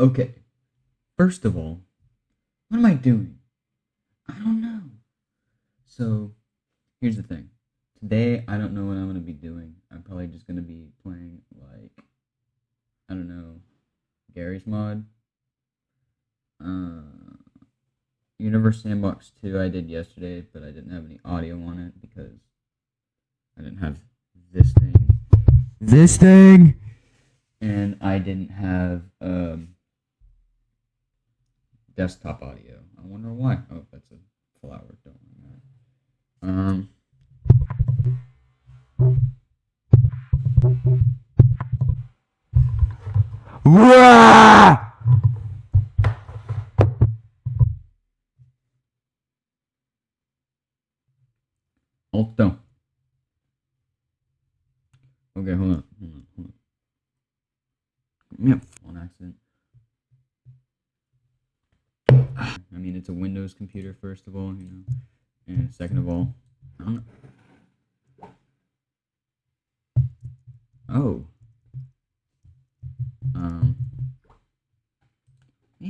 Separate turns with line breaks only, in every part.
Okay. First of all, what am I doing? I don't know. So, here's the thing. Today, I don't know what I'm going to be doing. I'm probably just going to be playing, like, I don't know, Garry's Mod. Uh, Universe Sandbox 2 I did yesterday, but I didn't have any audio on it because I didn't have this thing. This thing! And I didn't have um, desktop audio. I wonder why. Oh, that's a flower. Don't mind that. Um. Wah! Okay, hold on, hold on, hold on. Yep, on accident. I mean, it's a Windows computer, first of all, you know, and second of all. Oh. Um.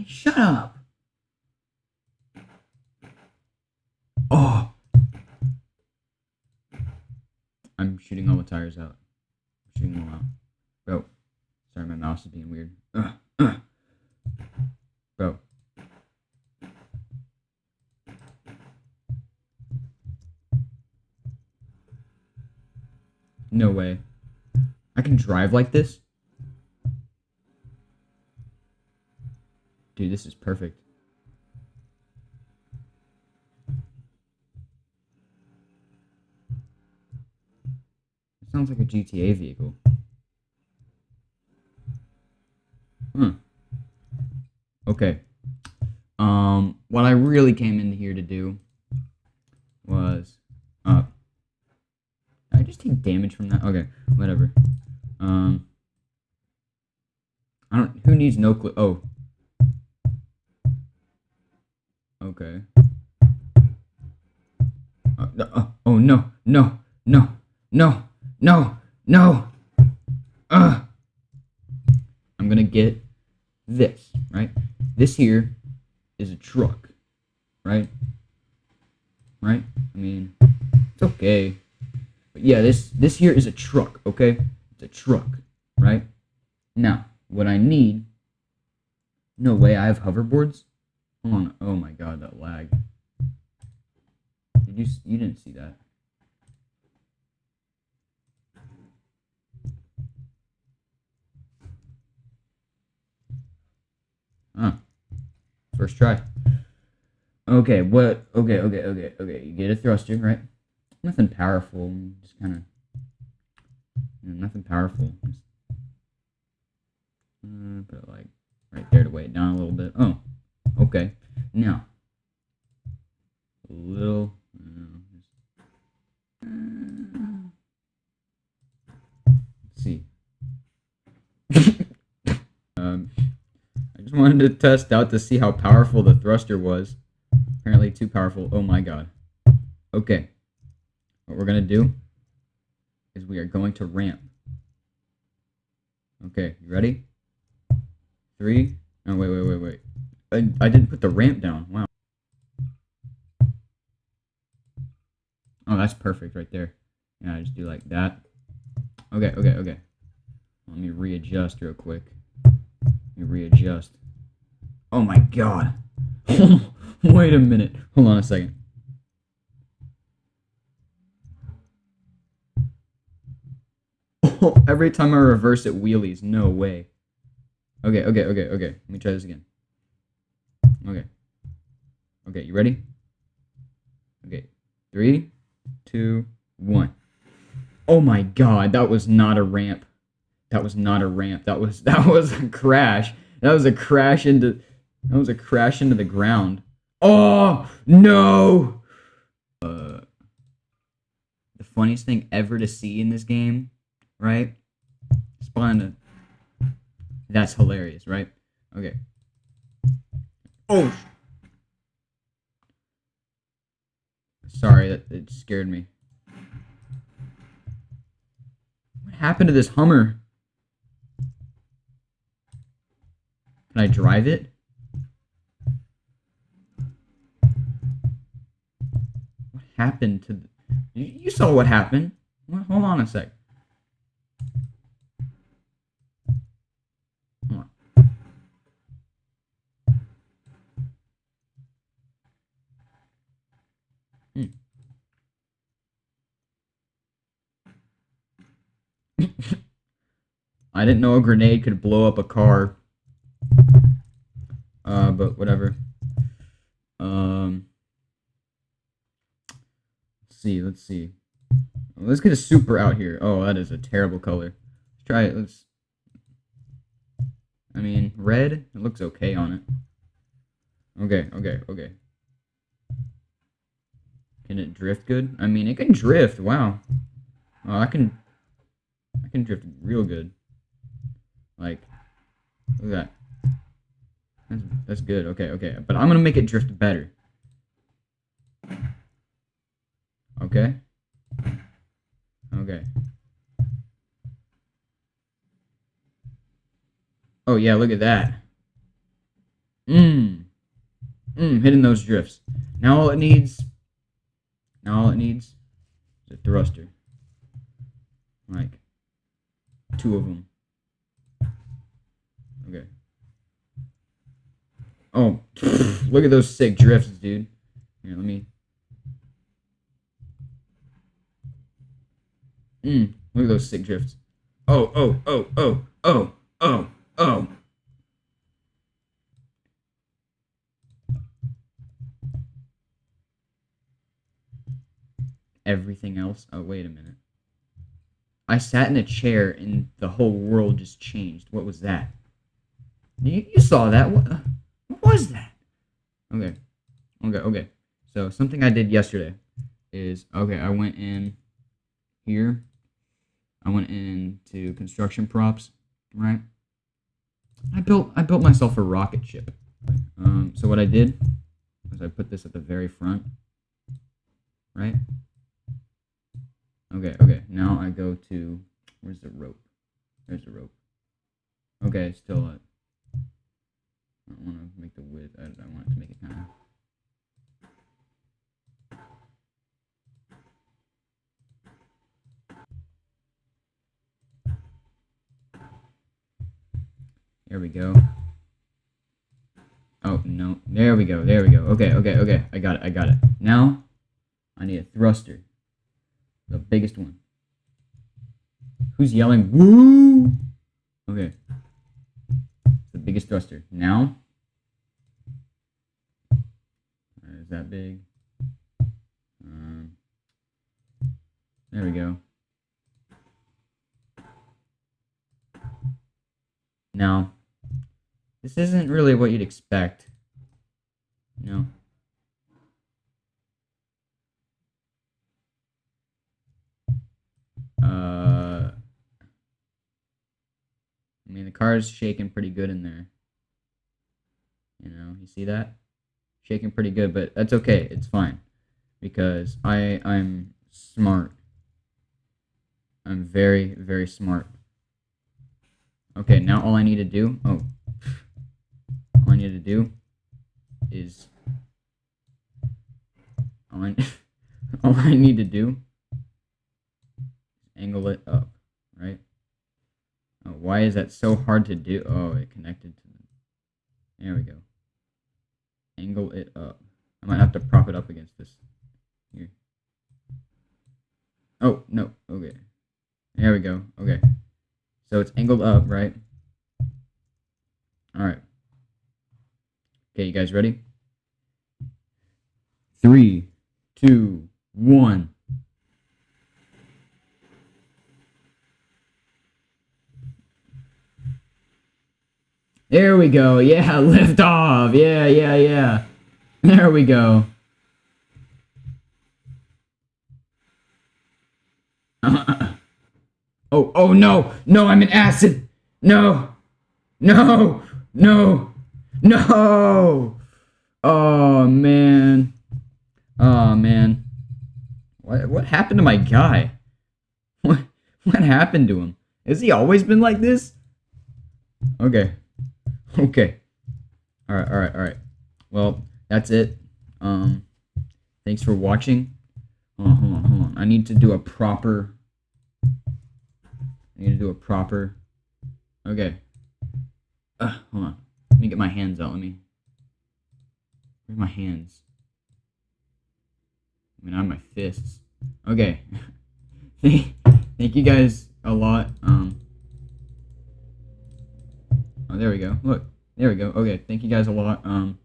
Shut up. Oh. I'm shooting all the tires out. I'm shooting them out. Bro. Sorry, my mouse is being weird. Bro. No way. I can drive like this? Dude, this is perfect. It sounds like a GTA vehicle. Hmm. Okay. Um, what I really came in here to do was, just take damage from that? Okay, whatever. Um, I don't. Who needs no clue? Oh. Okay. Uh, uh, oh no! No! No! No! No! No! Uh. I'm gonna get this right. This here is a truck, right? Right? I mean, it's okay. But yeah, this this here is a truck, okay? It's a truck, right? Now, what I need No way, I have hoverboards? Hold on. Oh my god, that lag. Did you you didn't see that? Huh. First try. Okay, what? Okay, okay, okay, okay. You get a thruster, right? Nothing powerful. Just kind of. nothing powerful. Just, uh, put it like right there to weigh it down a little bit. Oh, okay. Now, a little. uh, just- let's see. um, I just wanted to test out to see how powerful the thruster was. Apparently too powerful. Oh my god. Okay. What we're gonna do is we are going to ramp. Okay, you ready? Three. No, wait, wait, wait, wait. I, I didn't put the ramp down. Wow. Oh, that's perfect right there. Yeah, I just do like that. Okay, okay, okay. Let me readjust real quick. Let me readjust. Oh my god. Wait a minute. Hold on a second. Every time I reverse it wheelies. No way. Okay, okay, okay, okay. Let me try this again. Okay. Okay, you ready? Okay. Three, two, one. Oh my god, that was not a ramp. That was not a ramp. That was that was a crash. That was a crash into that was a crash into the ground. Oh no! Uh, the funniest thing ever to see in this game, right? Spawn. That's hilarious, right? Okay. Oh. Sorry, that it scared me. What happened to this Hummer? Can I drive it? What happened to... The, you, you saw what happened. Well, hold on a sec. Hold on. Hmm. I didn't know a grenade could blow up a car. Uh, but whatever. Um, let's see, let's see. Let's get a super out here. Oh, that is a terrible color. Let's try it. Let's. I mean, red. It looks okay on it. Okay, okay, okay. Can it drift good? I mean, it can drift. Wow. Oh, I can. I can drift real good. Like, look at that. That's, that's good. Okay, okay. But I'm gonna make it drift better. Okay. Okay. Oh yeah, look at that. Mmm. Mmm, hitting those drifts. Now all it needs now all it needs is a thruster. Like two of them. Okay. Oh, look at those sick drifts, dude. Here, let me. Mm, look at those sick drifts. Oh, oh, oh, oh, oh, oh, oh. Everything else. Oh, wait a minute. I sat in a chair and the whole world just changed. What was that? You, you saw that. What, what was that? Okay. Okay, okay. So something I did yesterday is okay, I went in here. I went into construction props, right? I built I built myself a rocket ship. Um, so what I did was I put this at the very front, right? Okay, okay. Now I go to where's the rope? There's the rope. Okay, still I want to make the width. I, I want to make it kind of. There we go. Oh, no. There we go. There we go. Okay, okay, okay. I got it. I got it. Now, I need a thruster. The biggest one. Who's yelling? Woo! Okay biggest thruster. Now, is that big? Um, there we go. Now, this isn't really what you'd expect. You know? The car is shaking pretty good in there. You know, you see that? Shaking pretty good, but that's okay. It's fine. Because I I'm smart. I'm very, very smart. Okay, now all I need to do oh all I need to do is all I, all I need to do angle it up? Oh, why is that so hard to do? Oh, it connected to them. There we go. Angle it up. I might have to prop it up against this. Here. Oh, no. Okay. There we go. Okay. So it's angled up, right? Alright. Okay, you guys ready? Three, two, one. There we go. Yeah, lift off. Yeah, yeah, yeah. There we go. oh, oh no. No, I'm in acid. No. No. No. No. Oh, man. Oh, man. What, what happened to my guy? What, what happened to him? Has he always been like this? Okay. Okay. All right, all right, all right. Well, that's it. Um, thanks for watching. Hold on, hold on, hold on. I need to do a proper. I need to do a proper. Okay. Uh, hold on. Let me get my hands out. Let me. Where's my hands? I mean, I have my fists. Okay. Thank you guys a lot. Um. Oh, there we go. Look, there we go. Okay, thank you guys a lot. Um,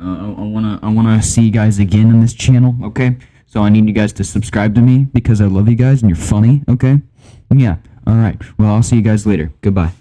uh, I, I wanna I wanna see you guys again on this channel. Okay, so I need you guys to subscribe to me because I love you guys and you're funny. Okay, yeah. All right. Well, I'll see you guys later. Goodbye.